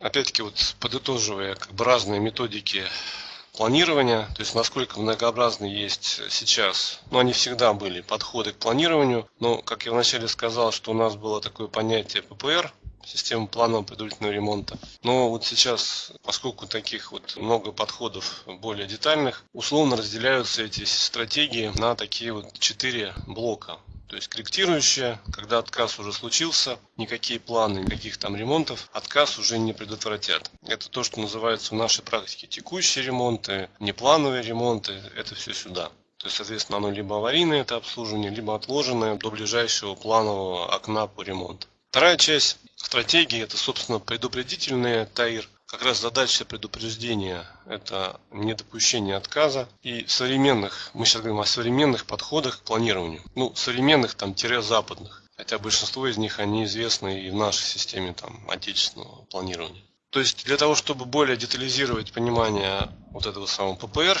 Опять-таки, вот подытоживая как бы разные методики планирования, то есть насколько многообразны есть сейчас, ну они всегда были подходы к планированию, но как я вначале сказал, что у нас было такое понятие ППР, система планового предварительного ремонта. Но вот сейчас, поскольку таких вот много подходов более детальных, условно разделяются эти стратегии на такие вот четыре блока. То есть корректирующая, когда отказ уже случился, никакие планы, никаких там ремонтов, отказ уже не предотвратят. Это то, что называется в нашей практике текущие ремонты, неплановые ремонты, это все сюда. То есть, соответственно, оно либо аварийное это обслуживание, либо отложенное до ближайшего планового окна по ремонту. Вторая часть стратегии это, собственно, предупредительные ТАИР, как раз задача предупреждения – это недопущение отказа. И современных, мы сейчас говорим о современных подходах к планированию. Ну, современных там тире западных. Хотя большинство из них, они известны и в нашей системе там отечественного планирования. То есть для того, чтобы более детализировать понимание вот этого самого ППР,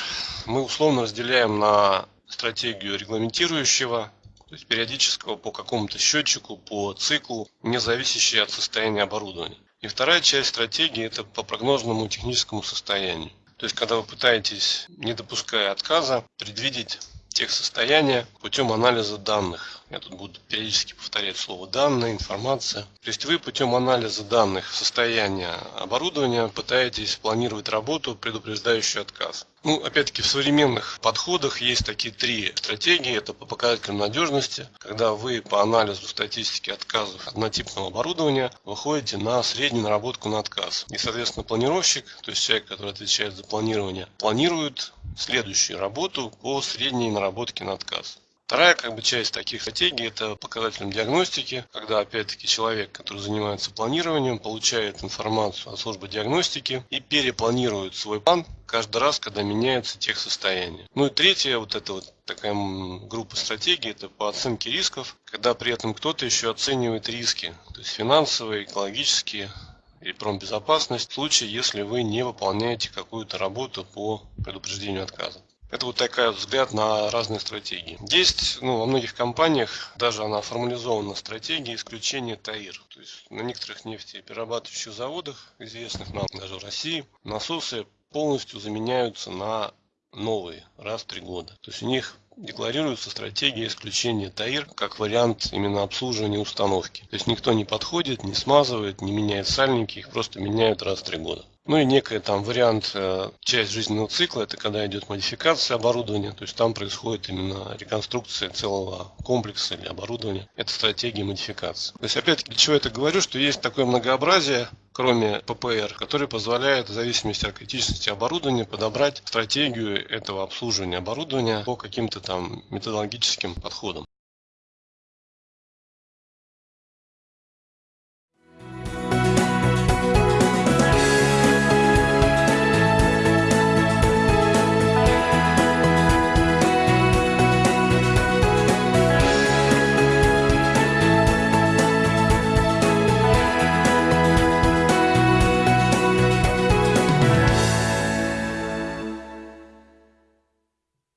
мы условно разделяем на стратегию регламентирующего, то есть периодического по какому-то счетчику, по циклу, не зависящий от состояния оборудования. И вторая часть стратегии это по прогнозному техническому состоянию. То есть, когда вы пытаетесь, не допуская отказа, предвидеть тех состояния путем анализа данных. Я тут буду периодически повторять слово данные, информация. То есть вы путем анализа данных состояния оборудования пытаетесь планировать работу, предупреждающую отказ. Ну, опять-таки, в современных подходах есть такие три стратегии. Это по показателям надежности, когда вы по анализу статистики отказов однотипного оборудования выходите на среднюю наработку на отказ. И, соответственно, планировщик, то есть человек, который отвечает за планирование, планирует следующую работу по средней наработке на отказ. Вторая как бы, часть таких стратегий – это показателем диагностики, когда опять-таки человек, который занимается планированием, получает информацию от службы диагностики и перепланирует свой план каждый раз, когда меняется тех состояние. Ну и третья вот эта вот такая группа стратегий – это по оценке рисков, когда при этом кто-то еще оценивает риски, то есть финансовые, экологические, и промбезопасность в случае, если вы не выполняете какую-то работу по предупреждению отказа. Это вот такая взгляд на разные стратегии. Есть ну, во многих компаниях, даже она формализована стратегия исключения ТАИР. То есть на некоторых нефтеперерабатывающих заводах, известных нам даже в России, насосы полностью заменяются на новые раз в три года. То есть у них декларируется стратегия исключения ТАИР как вариант именно обслуживания установки. То есть никто не подходит, не смазывает, не меняет сальники, их просто меняют раз в три года. Ну и некая там вариант, э, часть жизненного цикла, это когда идет модификация оборудования, то есть там происходит именно реконструкция целого комплекса или оборудования. Это стратегия модификации. То есть опять-таки, для чего я это говорю, что есть такое многообразие, кроме ППР, который позволяет в зависимости от критичности оборудования подобрать стратегию этого обслуживания оборудования по каким-то там методологическим подходам.